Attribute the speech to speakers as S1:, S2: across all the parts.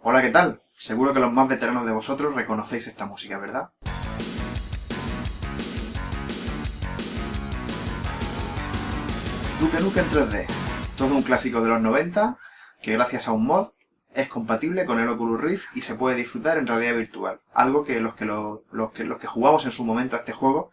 S1: Hola, ¿qué tal? Seguro que los más veteranos de vosotros reconocéis esta música, ¿verdad? Duke Nukem 3D, todo un clásico de los 90 que gracias a un mod es compatible con el Oculus Rift y se puede disfrutar en realidad virtual. Algo que los que, los que, los que jugamos en su momento a este juego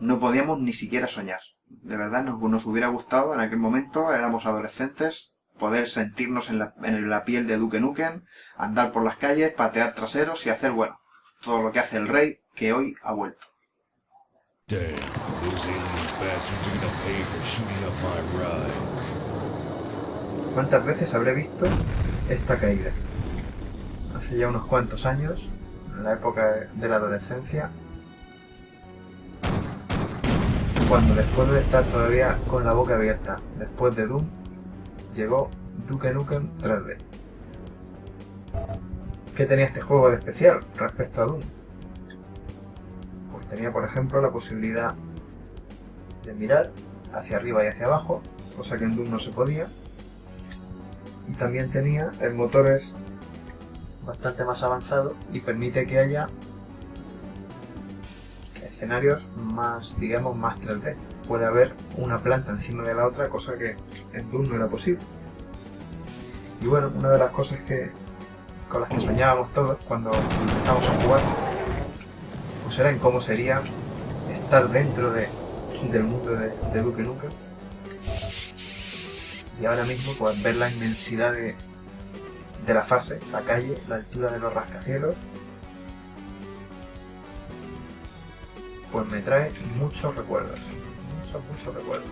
S1: no podíamos ni siquiera soñar. De verdad nos, nos hubiera gustado en aquel momento, éramos adolescentes, poder sentirnos en la, en la piel de Duke Nukem, andar por las calles, patear traseros y hacer, bueno, todo lo que hace el rey que hoy ha vuelto. ¿Cuántas veces habré visto esta caída? Hace ya unos cuantos años, en la época de la adolescencia, cuando después de estar todavía con la boca abierta, después de Doom, llegó Duke Nukem 3D. ¿Qué tenía este juego de especial respecto a Doom? Pues tenía, por ejemplo, la posibilidad de mirar hacia arriba y hacia abajo, cosa que en Doom no se podía. Y también tenía el motor es bastante más avanzado y permite que haya escenarios más, digamos, más 3D. Puede haber una planta encima de la otra, cosa que en Doom no era posible. Y bueno, una de las cosas que con las que soñábamos todos cuando empezamos a jugar, pues era en cómo sería estar dentro de, del mundo de, de Duke. Y ahora mismo, pues ver la inmensidad de, de la fase, la calle, la altura de los rascacielos, pues me trae muchos recuerdos. Muchos, muchos recuerdos.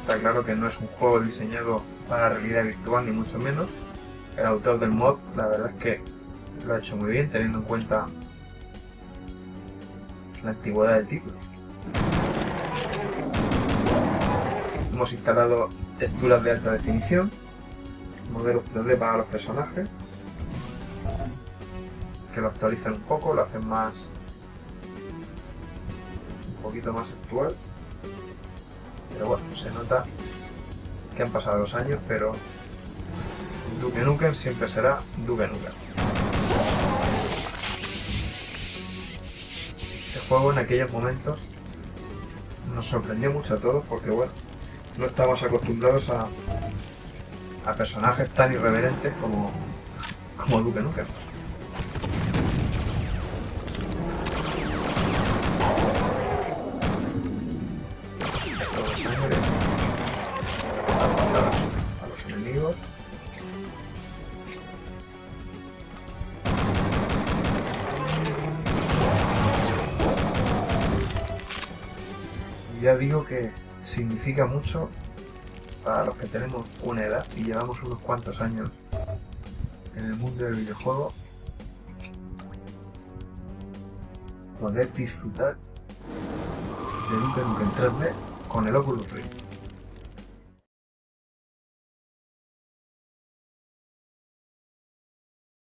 S1: Está claro que no es un juego diseñado para realidad virtual, ni mucho menos. El autor del mod, la verdad es que lo ha hecho muy bien, teniendo en cuenta la antigüedad del título. Hemos instalado texturas de alta definición, modelos 3D para los personajes, que lo actualizan un poco, lo hacen más un poquito más actual pero bueno, se nota que han pasado los años, pero Duke Nukem siempre será Duke Nukem. Este juego en aquellos momentos nos sorprendió mucho a todos porque bueno, no estamos acostumbrados a, a personajes tan irreverentes como, como Duke Nukem. Ya digo que significa mucho para los que tenemos una edad y llevamos unos cuantos años en el mundo del videojuego poder disfrutar de Duke Nukem 3D con el Oculus Rift.